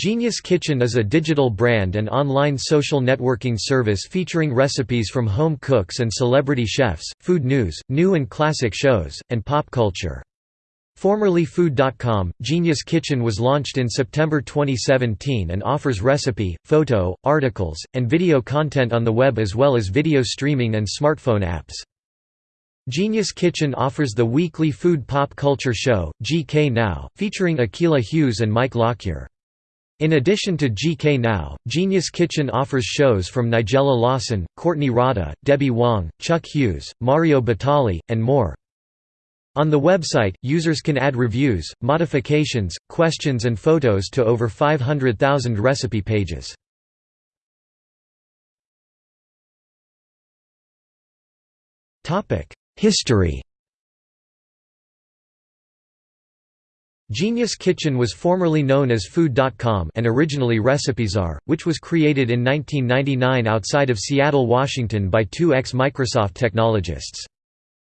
Genius Kitchen is a digital brand and online social networking service featuring recipes from home cooks and celebrity chefs, food news, new and classic shows, and pop culture. Formerly Food.com, Genius Kitchen was launched in September 2017 and offers recipe, photo, articles, and video content on the web as well as video streaming and smartphone apps. Genius Kitchen offers the weekly food pop culture show, GK Now, featuring Akilah Hughes and Mike Lockyer. In addition to GK Now, Genius Kitchen offers shows from Nigella Lawson, Courtney Rada, Debbie Wong, Chuck Hughes, Mario Batali, and more. On the website, users can add reviews, modifications, questions and photos to over 500,000 recipe pages. History Genius Kitchen was formerly known as Food.com and originally Recipezaar, which was created in 1999 outside of Seattle, Washington by two ex-Microsoft technologists.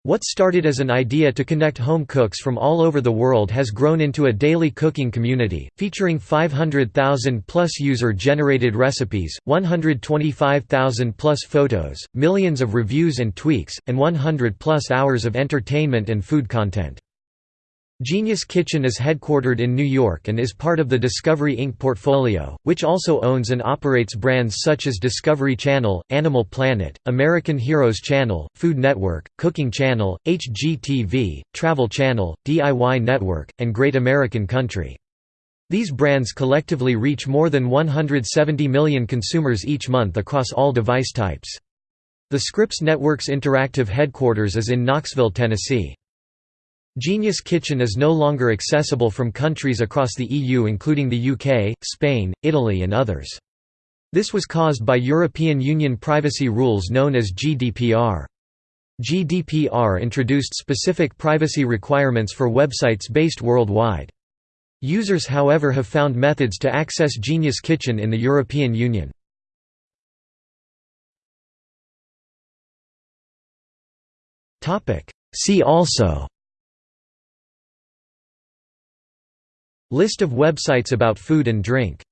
What started as an idea to connect home cooks from all over the world has grown into a daily cooking community, featuring 500,000 plus user-generated recipes, 125,000 plus photos, millions of reviews and tweaks, and 100 plus hours of entertainment and food content. Genius Kitchen is headquartered in New York and is part of the Discovery Inc. portfolio, which also owns and operates brands such as Discovery Channel, Animal Planet, American Heroes Channel, Food Network, Cooking Channel, HGTV, Travel Channel, DIY Network, and Great American Country. These brands collectively reach more than 170 million consumers each month across all device types. The Scripps Network's interactive headquarters is in Knoxville, Tennessee. Genius Kitchen is no longer accessible from countries across the EU including the UK, Spain, Italy and others. This was caused by European Union privacy rules known as GDPR. GDPR introduced specific privacy requirements for websites based worldwide. Users however have found methods to access Genius Kitchen in the European Union. See also List of websites about food and drink